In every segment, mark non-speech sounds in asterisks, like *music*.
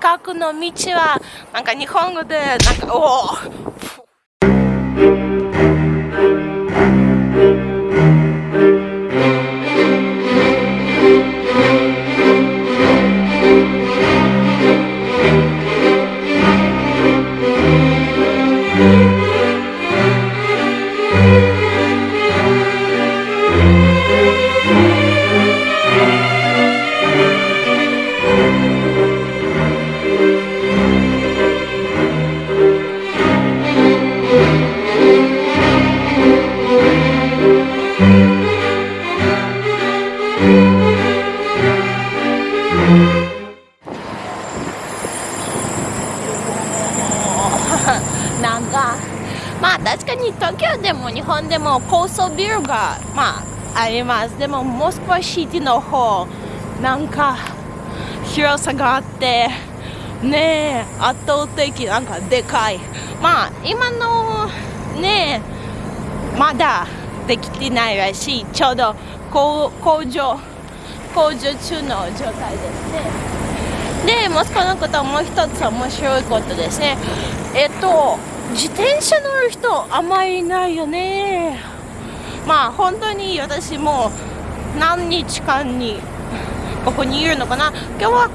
近くの道はなんか日本語でなんかおなんかまあ確かに東京でも日本でも高層ビルがまああります。でもモスクワシティの方なんか広さがあってねえ圧倒的なんかでかい。まあ今のねえまだできてないらしい。ちょうど工場工場中の状態ですね。でモスクワのことはもう一つ面白いことですね。えっと自転車乗る人あまりいないよね。まあ本当に私も何日間にここにいるのかな。今日は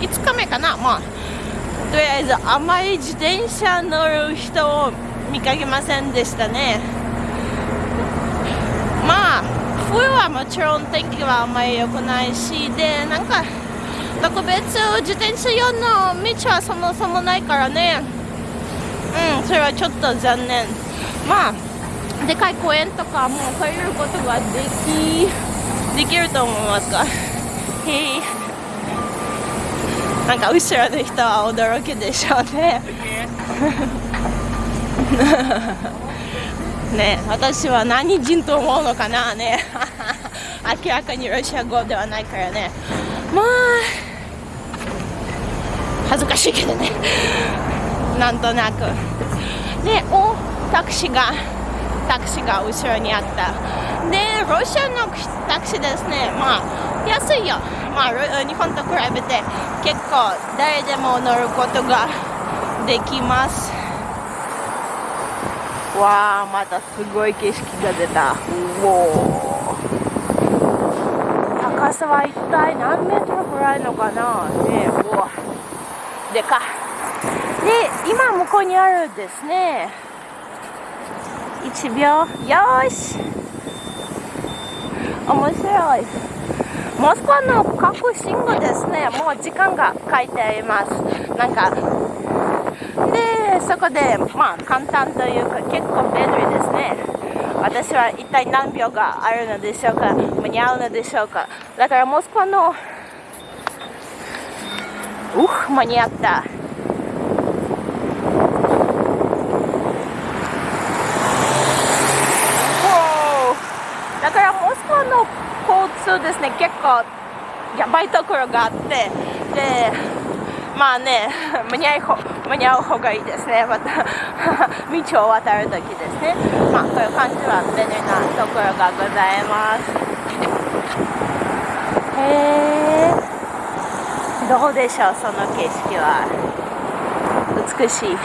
5日目かな。まあとりあえずあまり自転車乗る人を見かけませんでしたね。まあ冬はもちろん天気はあんまり良くないしでなんか特別自転車用の道はそもそもないからね。うんそれはちょっと残念。まあでかい公園とかも借りることができできると思いますがへえなんか後ろの人は驚きでしょうね。*laughs* ね私は何人と思うのかなね。*laughs* 明らかにロシア語ではないからね。まあ恥ずかしいけどね。なんとなく。でおタクシーがタクシーが後ろにあった。でロシアのタクシーですね。まあ安いよ。まあ日本と比べて結構誰でも乗ることができます。わあまたすごい景色が出た。お高さは一体何メートルぐらいのかな？ねうわ。でか。で今向こうにあるですね。1秒。よし。面白い。モスクワの各信号ですね。もう時間が書いてあります。なんかそこでまあ簡単というか結構便利ですね。私は一体何秒があるのでしょうか？間に合うのでしょうか？だからモスクワのうっ間に合った。だからモスクワの交通ですね。結構やばいところがあって。でまあね *laughs* 間に合う間に合う方がいいですね。また *laughs* 道を渡るときですね。まあこういう感じは便利なところがございます。へえどうでしょうその景色は。美しい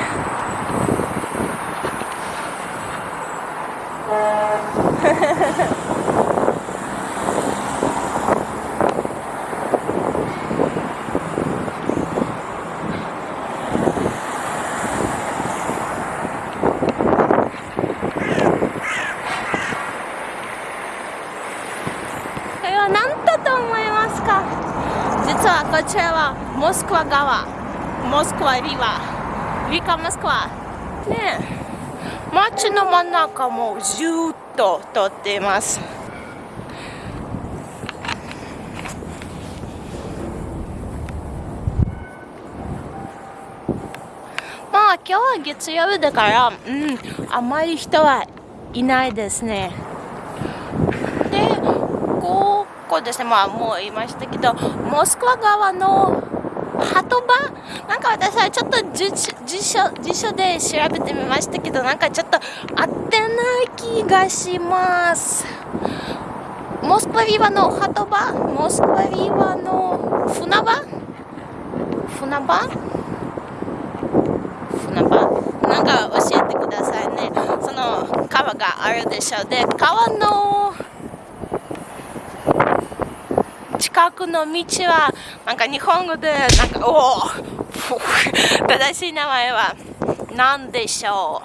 こちらはモスクワ川モスクワリバーリカモスクワ。ね街の真ん中もずっと通っています。まあ今日は月曜日だからうんあまり人はいないですね。でここですね、まあもう言いましたけど、モスクワ側の鳩場？なんか私はちょっと辞書辞書で調べてみましたけど、なんかちょっと合ってない気がします。モスクワビワの鳩場？モスクワビワの船場？船場？船場？なんか教えてくださいね。その川があるでしょう。で川の近くの道はなんか日本語でなんかおお正しい名前は何でしょ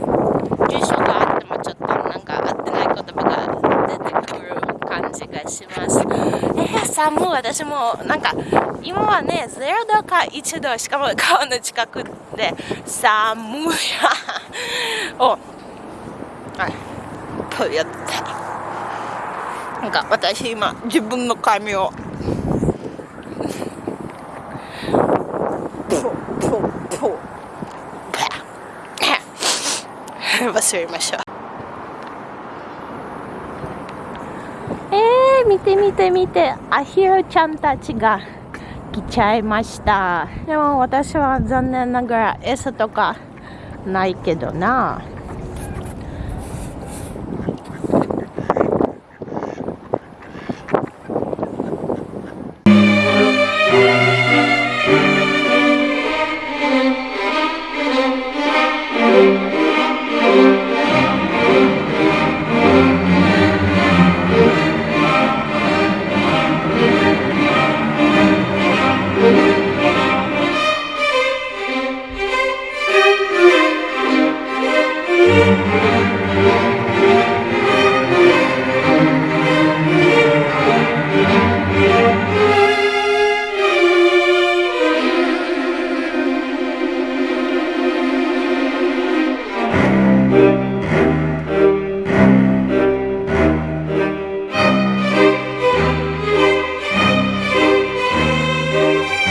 う？住所があってもちょっとなんか合ってない言葉が出てくる感じがします。えー、寒い私もなんか今はね0度か1度しかも川の近くで。寒いおはい。とやってなんか私今自分の髪を。*laughs* 忘れましょうえー、見て見て見て。アヒルちゃんたちが来ちゃいました。でも私は残念ながら餌とかないけどな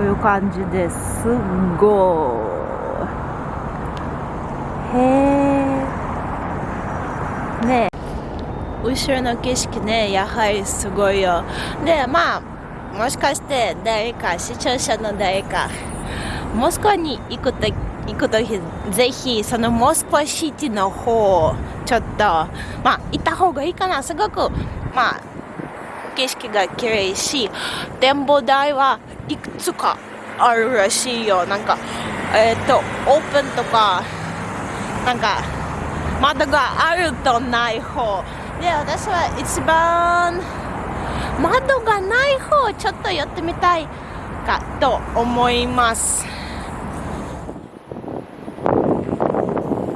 ういう感じですごいへえね後ろの景色ねやはりすごいよ。でまあもしかして誰か視聴者の誰かモスクワに行くと行くときぜひそのモスクワシティの方ちょっとまあ行った方がいいかなすごく。まあ景色が綺麗し展望台はいくつかあるらしいよ。なんかえっ、とオープンとかなんか窓があるとない方。で私は一番窓がない方ちょっと寄ってみたいかと思います。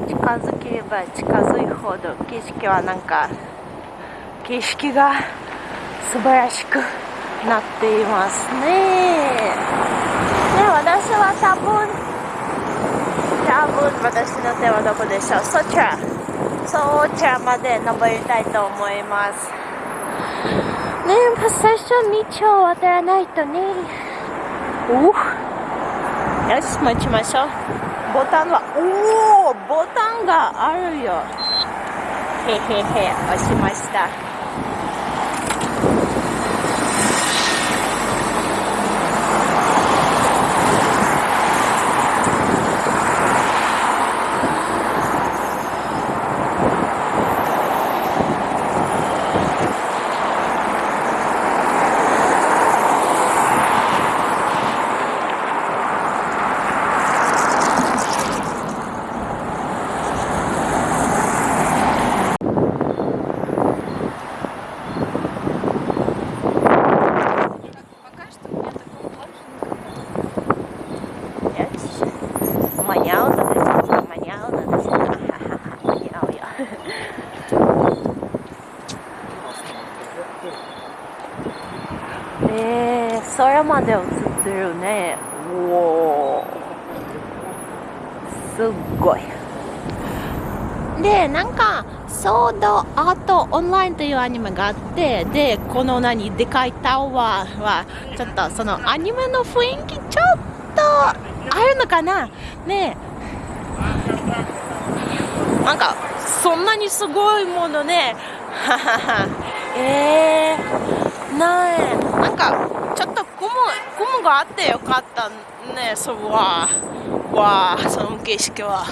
近づければ近づいほど景色はなんか景色が素晴らしくなっていますね。で私は多分多分私の手はどこでしょう？そちらそちらまで登りたいと思います。ねえ最初道を渡らないとね。およし待ちましょう。ボタンはおおボタンがあるよ。へへへ押しましたえー、それまで映ってるね。おおすっごい。でなんかソードアートオンラインというアニメがあってでこの何でかいタワーはちょっとそのアニメの雰囲気ちょっとあるのかな？ねなんかそんなにすごいものね。ははは。えー、なえなんかちょっ雲雲があってよかったねそうわわその景色は。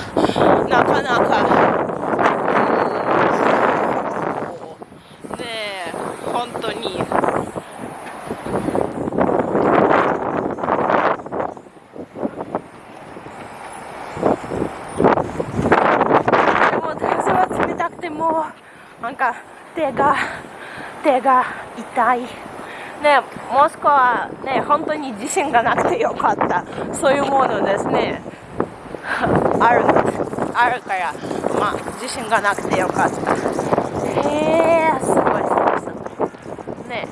なかなか。ねえ本当に。でも風は冷たくてもなんか手が手が痛い。ね子はね本当に自信がなくてよかった。そういうものですね。*laughs* あるんですあるから。まあ自信がなくてよかった。へえー、すごいすごいすごい。ね。